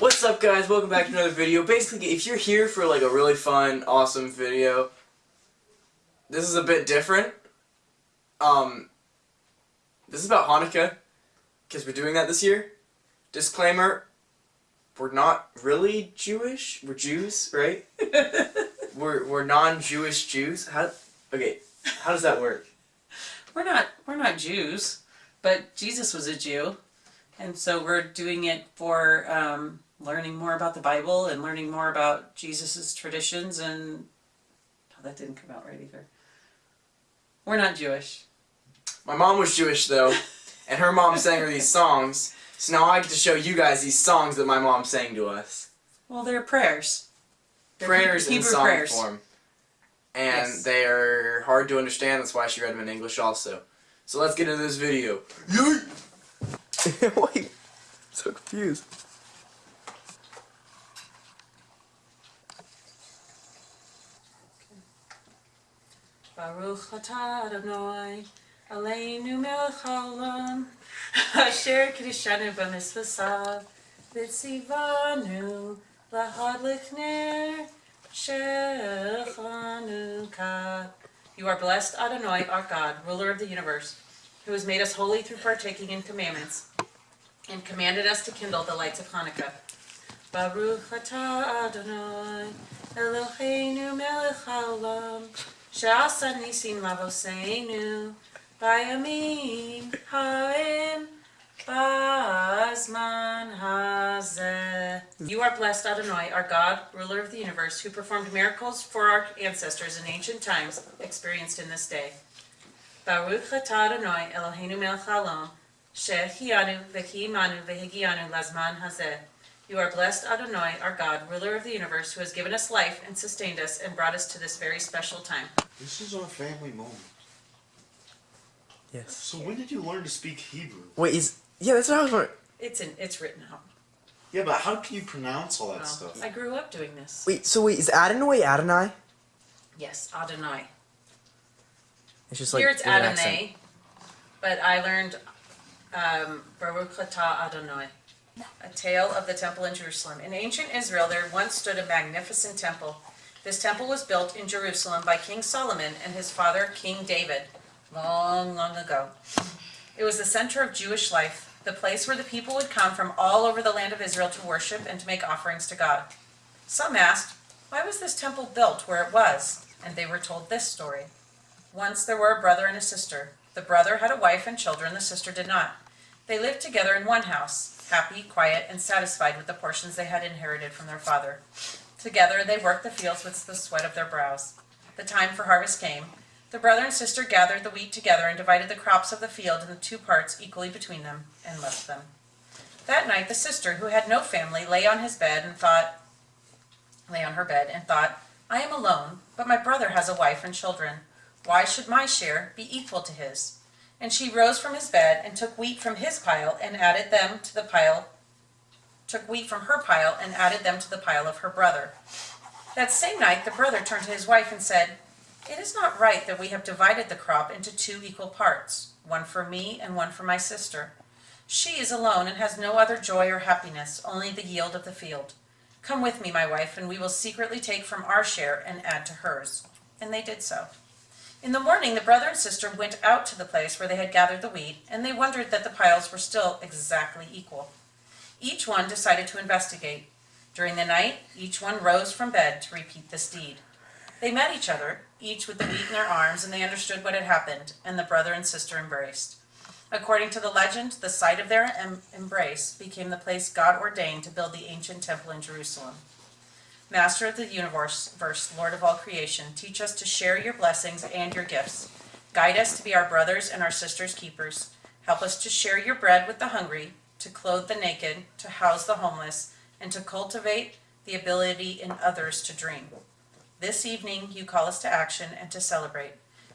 What's up guys, welcome back to another video. Basically, if you're here for like a really fun, awesome video, this is a bit different. Um, this is about Hanukkah, because we're doing that this year. Disclaimer, we're not really Jewish, we're Jews, right? we're, we're non-Jewish Jews. How, okay, how does that work? We're not we're not Jews, but Jesus was a Jew, and so we're doing it for um, learning more about the Bible and learning more about Jesus's traditions. And oh, that didn't come out right either. We're not Jewish. My mom was Jewish though, and her mom sang her these songs. So now I get to show you guys these songs that my mom sang to us. Well, they're prayers. They're prayers Hebrew in song prayers. form. And Yes. they are hard to understand, that's why she read them in English also. So let's get into this video. Yeet! Wait, so confused. Baruch atah Adonai, Eloheinu melech haolam, asher kiddushanu b'mitzvasav, v'tzivanu lahadlik ner shel. You are blessed, Adonai, our God, ruler of the universe, who has made us holy through partaking in commandments, and commanded us to kindle the lights of Hanukkah. Baruch atah Adonai, Eloheinu melech haolam, Shasa nisim lavoseinu bayamim ha'em bazman hazeh. You are blessed, Adonai, our God, ruler of the universe, who performed miracles for our ancestors in ancient times, experienced in this day. Baruch atah Adonai Eloheinu melech haolam, she'ehiyanu v'kiyimanu v'higiyanu lazman hazeh. You are blessed, Adonai, our God, ruler of the universe, who has given us life and sustained us and brought us to this very special time. This is our family moment. Yes. So when did you learn to speak Hebrew? Wait, is yeah, that's what I was wondering. It's in, it's written out. Yeah, but how can you pronounce all that Well, stuff? I grew up doing this. Wait, so wait, is Adonai Adonai? Yes, Adonai. It's just like Here it's with accent. Adonai, but I learned um, Baruch atah Adonai, a tale of the temple in Jerusalem. In ancient Israel, there once stood a magnificent temple. This temple was built in Jerusalem by King Solomon and his father, King David, long, long ago. It was the center of Jewish life, the place where the people would come from all over the land of Israel to worship and to make offerings to God. Some asked, why was this temple built where it was? And they were told this story. Once there were a brother and a sister. The brother had a wife and children, the sister did not. They lived together in one house, happy, quiet, and satisfied with the portions they had inherited from their father. Together they worked the fields with the sweat of their brows. The time for harvest came. The brother and sister gathered the wheat together and divided the crops of the field into two parts equally between them, and left them. That night the sister, who had no family, lay on his bed and thought, lay on her bed and thought, I am alone, but my brother has a wife and children. Why should my share be equal to his? And she rose from his bed and took wheat from his pile and added them to the pile, took wheat from her pile and added them to the pile of her brother. That same night the brother turned to his wife and said, It is not right that we have divided the crop into two equal parts, one for me and one for my sister. She is alone and has no other joy or happiness, only the yield of the field. Come with me, my wife, and we will secretly take from our share and add to hers. And they did so. In the morning, the brother and sister went out to the place where they had gathered the wheat, and they wondered that the piles were still exactly equal. Each one decided to investigate. During the night, each one rose from bed to repeat this deed. They met each other, each with the wheat in their arms, and they understood what had happened, and the brother and sister embraced. According to the legend, the site of their em- embrace became the place God ordained to build the ancient temple in Jerusalem. Master of the universe, verse, Lord of all creation, teach us to share your blessings and your gifts. Guide us to be our brothers and our sisters' keepers. Help us to share your bread with the hungry, to clothe the naked, to house the homeless, and to cultivate the ability in others to dream. This evening, you call us to action and to celebrate.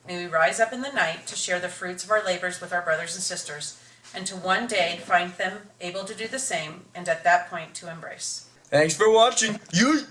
May we rise up in the night to share the fruits of our labors with our brothers and sisters, and to one day find them able to do the same, and at that point to embrace. Thanks for watching. Yeet!